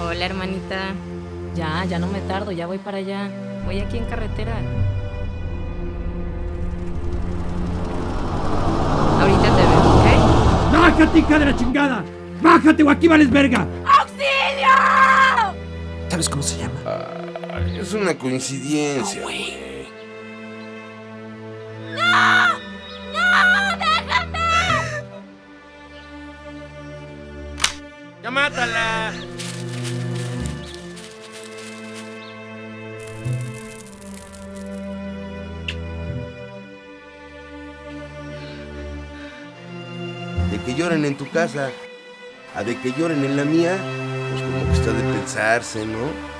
Hola, hermanita. Ya, ya no me tardo, ya voy para allá. Voy aquí en carretera. Ahorita te veo, ¿ok? ¡Bájate, hija de la chingada! ¡Bájate o aquí vales verga! ¿Sabes cómo se llama? Ay, es una coincidencia, güey. ¡Ya mátala! De que lloren en tu casa, a de que lloren en la mía, pues como que está de pensarse, ¿no?